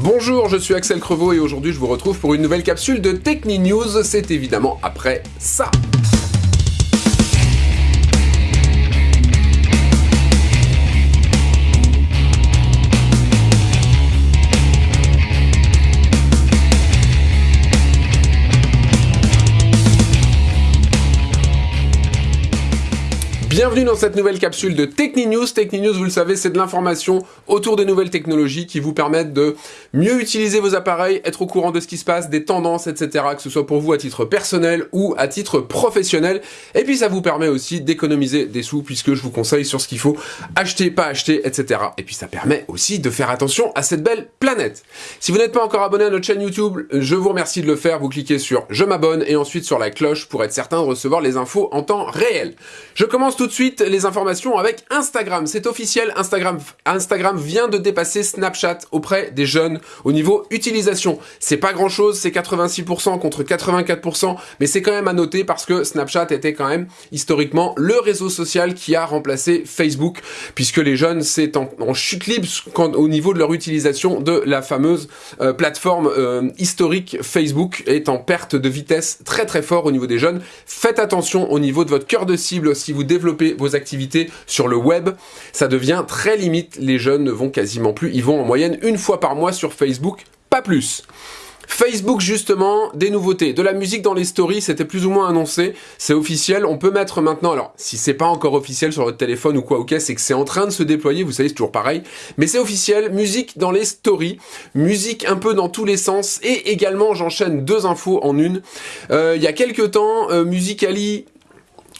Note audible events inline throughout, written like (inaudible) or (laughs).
Bonjour, je suis Axel Crevaux et aujourd'hui je vous retrouve pour une nouvelle capsule de Techni News. C'est évidemment après ça. Bienvenue dans cette nouvelle capsule de TechniNews. TechniNews, vous le savez, c'est de l'information autour des nouvelles technologies qui vous permettent de mieux utiliser vos appareils, être au courant de ce qui se passe, des tendances, etc. Que ce soit pour vous à titre personnel ou à titre professionnel. Et puis ça vous permet aussi d'économiser des sous puisque je vous conseille sur ce qu'il faut acheter, pas acheter, etc. Et puis ça permet aussi de faire attention à cette belle planète. Si vous n'êtes pas encore abonné à notre chaîne YouTube, je vous remercie de le faire. Vous cliquez sur je m'abonne et ensuite sur la cloche pour être certain de recevoir les infos en temps réel. Je commence tout de suite les informations avec Instagram. C'est officiel, Instagram, Instagram vient de dépasser Snapchat auprès des jeunes au niveau utilisation. C'est pas grand chose, c'est 86% contre 84%, mais c'est quand même à noter parce que Snapchat était quand même historiquement le réseau social qui a remplacé Facebook, puisque les jeunes c'est en, chute libre au niveau de leur utilisation de la fameuse euh, plateforme euh, historique Facebook est en perte de vitesse très très fort au niveau des jeunes. Faites attention au niveau de votre cœur de cible si vous développez vos activités sur le web, ça devient très limite. Les jeunes ne vont quasiment plus. Ils vont en moyenne une fois par mois sur Facebook, pas plus. Facebook justement, des nouveautés, de la musique dans les stories, c'était plus ou moins annoncé, c'est officiel, on peut mettre maintenant, alors si c'est pas encore officiel sur votre téléphone ou quoi, ok, c'est que c'est en train de se déployer, vous savez c'est toujours pareil, mais c'est officiel, musique dans les stories, musique un peu dans tous les sens, et également j'enchaîne deux infos en une, euh, il y a quelques temps, euh, Musicali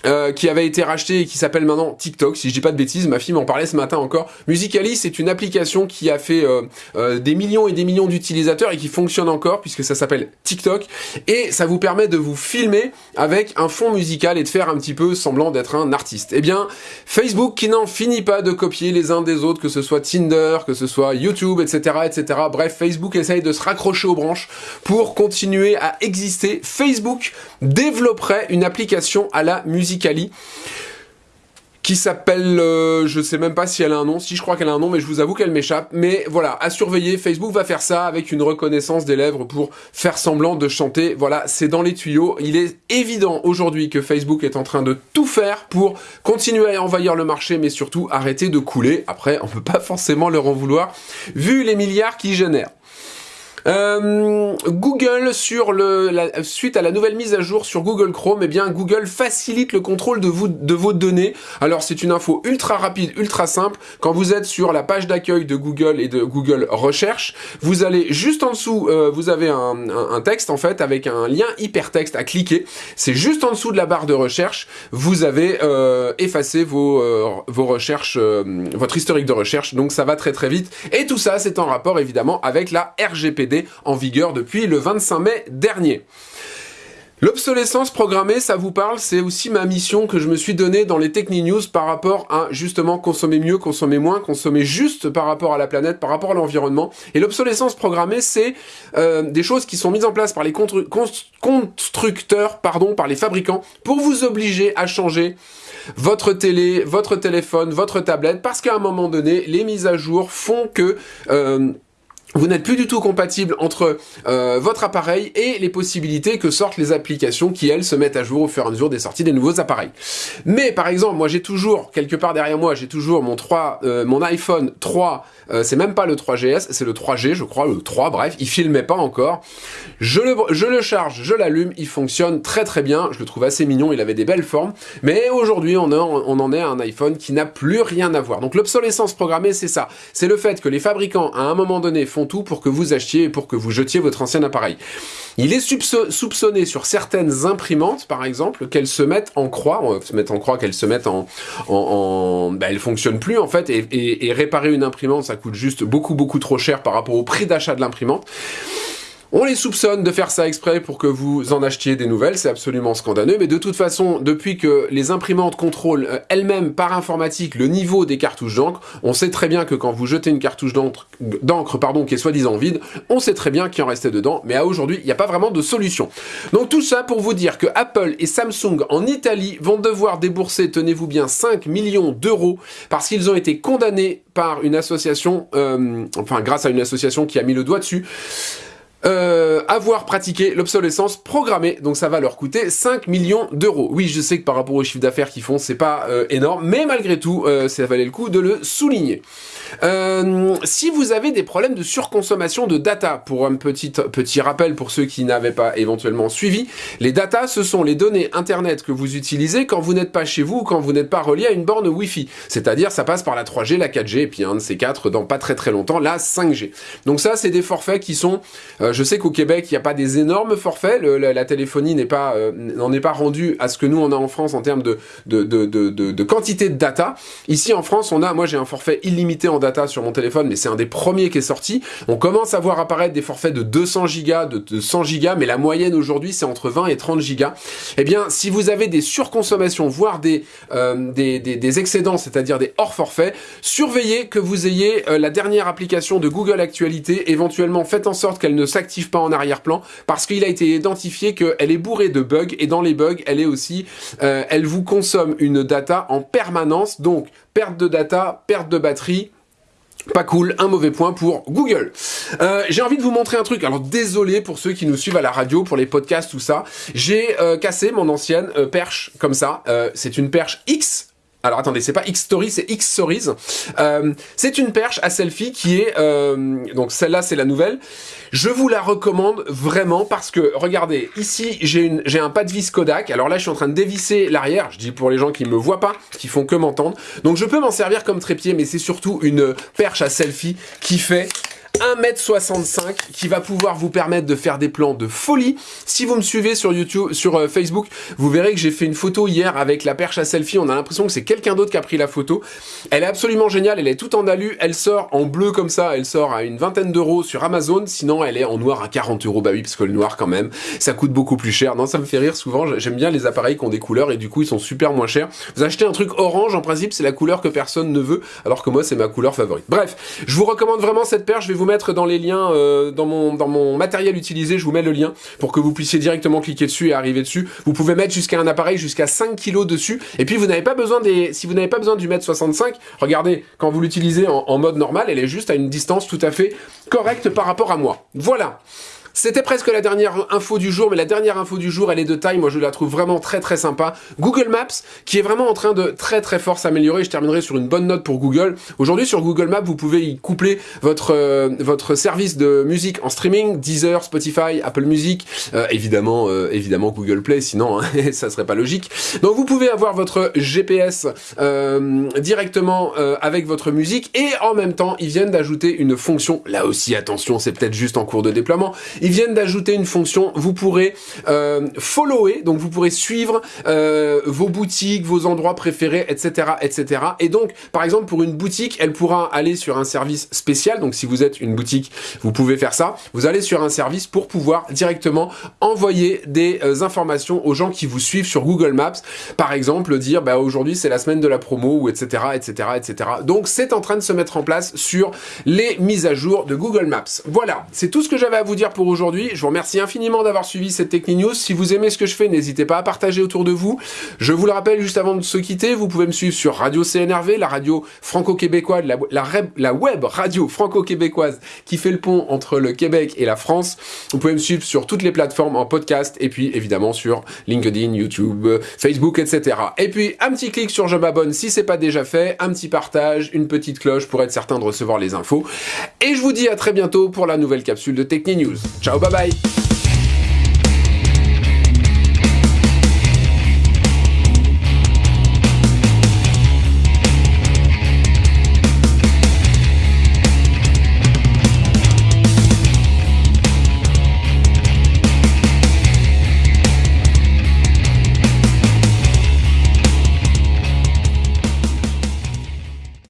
euh, qui avait été racheté et qui s'appelle maintenant TikTok, si je dis pas de bêtises, ma fille m'en parlait ce matin encore. Musically, c'est une application qui a fait euh, euh, des millions et des millions d'utilisateurs et qui fonctionne encore puisque ça s'appelle TikTok et ça vous permet de vous filmer avec un fond musical et de faire un petit peu semblant d'être un artiste. Eh bien, Facebook qui n'en finit pas de copier les uns des autres, que ce soit Tinder, que ce soit YouTube, etc., etc. Bref, Facebook essaye de se raccrocher aux branches pour continuer à exister. Facebook développerait une application à la musique Qui s'appelle, euh, je sais même pas si elle a un nom, si je crois qu'elle a un nom, mais je vous avoue qu'elle m'échappe. Mais voilà, à surveiller, Facebook va faire ça avec une reconnaissance des lèvres pour faire semblant de chanter. Voilà, c'est dans les tuyaux. Il est évident aujourd'hui que Facebook est en train de tout faire pour continuer à envahir le marché, mais surtout arrêter de couler. Après, on peut pas forcément leur en vouloir, vu les milliards qu'ils génèrent. Euh, Google, sur le, la, suite à la nouvelle mise à jour sur Google Chrome, eh bien Google facilite le contrôle de, vos données. Alors c'est une info ultra rapide, ultra simple. Quand vous êtes sur la page d'accueil de Google et de Google Recherche, vous allez juste en dessous, euh, vous avez un, texte en fait avec un lien hypertexte à cliquer. C'est juste en dessous de la barre de recherche. Vous avez euh, effacé vos, recherches, votre historique de recherche. Donc ça va très très vite. Et tout ça, c'est en rapport évidemment avec la RGPD en vigueur depuis le 25 mai dernier. L'obsolescence programmée, ça vous parle, c'est aussi ma mission que je me suis donnée dans les Techni News par rapport à justement consommer mieux, consommer moins, consommer juste par rapport à la planète, par rapport à l'environnement. Et l'obsolescence programmée, c'est euh, des choses qui sont mises en place par les constructeurs, pardon, par les fabricants, pour vous obliger à changer votre télé, votre téléphone, votre tablette, parce qu'à un moment donné, les mises à jour font que... Euh, vous n'êtes plus du tout compatible entre euh, votre appareil et les possibilités que sortent les applications qui, elles, se mettent à jour au fur et à mesure des sorties des nouveaux appareils. Mais, par exemple, moi, j'ai toujours, quelque part derrière moi, j'ai toujours mon 3, euh, mon iPhone 3, euh, c'est même pas le 3GS, c'est le 3G, je crois, le 3, bref, il filmait pas encore. Je le, je le charge, je l'allume, il fonctionne très très bien, je le trouve assez mignon, il avait des belles formes, mais aujourd'hui, on, on en est à un iPhone qui n'a plus rien à voir. Donc l'obsolescence programmée, c'est ça. C'est le fait que les fabricants, à un moment donné, font tout pour que vous achetiez et pour que vous jetiez votre ancien appareil. Il est soupçonné sur certaines imprimantes, par exemple, qu'elles se mettent en croix, on se mettre en croix, qu'elles se mettent en... en, en bah, elles fonctionnent plus, en fait, et, et réparer une imprimante, ça coûte juste beaucoup, beaucoup trop cher par rapport au prix d'achat de l'imprimante. On les soupçonne de faire ça exprès pour que vous en achetiez des nouvelles, c'est absolument scandaleux, mais de toute façon, depuis que les imprimantes contrôlent euh, elles-mêmes par informatique le niveau des cartouches d'encre, on sait très bien que quand vous jetez une cartouche d'encre pardon, qui est soi-disant vide, on sait très bien qu'il en restait dedans, mais à aujourd'hui, il n'y a pas vraiment de solution. Donc tout ça pour vous dire que Apple et Samsung en Italie vont devoir débourser, tenez-vous bien, 5 millions d'euros parce qu'ils ont été condamnés par une association, euh, enfin grâce à une association qui a mis le doigt dessus, euh, avoir pratiqué l'obsolescence programmée. Donc ça va leur coûter 5 millions d'euros. Oui, je sais que par rapport au chiffre d'affaires qu'ils font, c'est pas euh, énorme, mais malgré tout, euh, ça valait le coup de le souligner. Euh, si vous avez des problèmes de surconsommation de data, pour un petit, petit rappel pour ceux qui n'avaient pas éventuellement suivi, les data, ce sont les données Internet que vous utilisez quand vous n'êtes pas chez vous ou quand vous n'êtes pas relié à une borne Wi-Fi. C'est-à-dire, ça passe par la 3G, la 4G, et puis un de ces quatre dans pas très très longtemps, la 5G. Donc ça, c'est des forfaits qui sont... Euh, je sais qu'au Québec, il n'y a pas des énormes forfaits, la, téléphonie n'est pas euh, n'en est pas rendue à ce que nous, on a en France en termes de, de, de, de, quantité de data. Ici, en France, on a... Moi, j'ai un forfait illimité en data sur mon téléphone, mais c'est un des premiers qui est sorti. On commence à voir apparaître des forfaits de 200 gigas, de, 100 gigas, mais la moyenne aujourd'hui c'est entre 20 et 30 gigas. Eh bien, si vous avez des surconsommations, voire des, euh, des, excédents, c'est-à-dire des hors forfaits, surveillez que vous ayez euh, la dernière application de Google Actualité, éventuellement faites en sorte qu'elle ne s'active pas en arrière-plan, parce qu'il a été identifié qu'elle est bourrée de bugs, et dans les bugs, elle est aussi, euh, elle vous consomme une data en permanence, donc perte de data, perte de batterie, pas cool, un mauvais point pour Google. Euh, j'ai envie de vous montrer un truc, alors désolé pour ceux qui nous suivent à la radio, pour les podcasts, tout ça. J'ai euh, cassé mon ancienne perche comme ça, c'est une perche X alors attendez, c'est pas X-Story, c'est X-Stories. Euh, c'est une perche à selfie qui est... Euh, donc celle-là, c'est la nouvelle. Je vous la recommande vraiment parce que, regardez, ici, j'ai un pas de vis Kodak. Alors là, je suis en train de dévisser l'arrière. Je dis pour les gens qui me voient pas, qui font que m'entendre. Donc je peux m'en servir comme trépied, mais c'est surtout une perche à selfie qui fait 1m65 qui va pouvoir vous permettre de faire des plans de folie. Si vous me suivez sur YouTube, sur euh, Facebook, vous verrez que j'ai fait une photo hier avec la perche à selfie. On a l'impression que c'est quelqu'un d'autre qui a pris la photo. Elle est absolument géniale. Elle est toute en alu. Elle sort en bleu comme ça. Elle sort à une vingtaine d'euros sur Amazon. Sinon, elle est en noir à 40 euros. Bah oui, parce que le noir quand même, ça coûte beaucoup plus cher. Non, ça me fait rire souvent. J'aime bien les appareils qui ont des couleurs et du coup, ils sont super moins chers. Vous achetez un truc orange, en principe, c'est la couleur que personne ne veut, alors que moi, c'est ma couleur favorite. Bref, je vous recommande vraiment cette perche. Je vais vous mettre dans les liens, euh, dans, mon, dans mon matériel utilisé, je vous mets le lien pour que vous puissiez directement cliquer dessus et arriver dessus. Vous pouvez mettre jusqu'à un appareil jusqu'à 5 kg dessus. Et puis vous n'avez pas besoin des, si vous n'avez pas besoin du mètre 65, regardez, quand vous l'utilisez en, en mode normal, elle est juste à une distance tout à fait correcte par rapport à moi. Voilà. C'était presque la dernière info du jour, mais la dernière info du jour, elle est de taille, moi je la trouve vraiment très très sympa. Google Maps, qui est vraiment en train de très très fort s'améliorer, je terminerai sur une bonne note pour Google. Aujourd'hui sur Google Maps, vous pouvez y coupler votre, euh, votre service de musique en streaming, Deezer, Spotify, Apple Music, euh, évidemment, euh, évidemment Google Play, sinon hein, (laughs) ça serait pas logique. Donc vous pouvez avoir votre GPS directement avec votre musique, et en même temps, ils viennent d'ajouter une fonction, là aussi attention, c'est peut-être juste en cours de déploiement, viennent d'ajouter une fonction, vous pourrez euh, follower, donc vous pourrez suivre euh, vos boutiques, vos endroits préférés, etc., etc. Et donc, par exemple, pour une boutique, elle pourra aller sur un service spécial. Donc, si vous êtes une boutique, vous pouvez faire ça. Vous allez sur un service pour pouvoir directement envoyer des euh, informations aux gens qui vous suivent sur Google Maps. Par exemple, dire, bah, aujourd'hui, c'est la semaine de la promo, ou etc., etc., etc. Donc, c'est en train de se mettre en place sur les mises à jour de Google Maps. Voilà, c'est tout ce que j'avais à vous dire pour aujourd'hui. Je vous remercie infiniment d'avoir suivi cette Techni News. Si vous aimez ce que je fais, n'hésitez pas à partager autour de vous. Je vous le rappelle juste avant de se quitter, vous pouvez me suivre sur Radio CNRV, la radio franco-québécoise, la, la, web radio franco-québécoise qui fait le pont entre le Québec et la France. Vous pouvez me suivre sur toutes les plateformes en podcast et puis évidemment sur LinkedIn, YouTube, Facebook, etc. Et puis un petit clic sur je m'abonne si c'est pas déjà fait, un petit partage, une petite cloche pour être certain de recevoir les infos. Et je vous dis à très bientôt pour la nouvelle capsule de Techni News. Ciao, bye bye.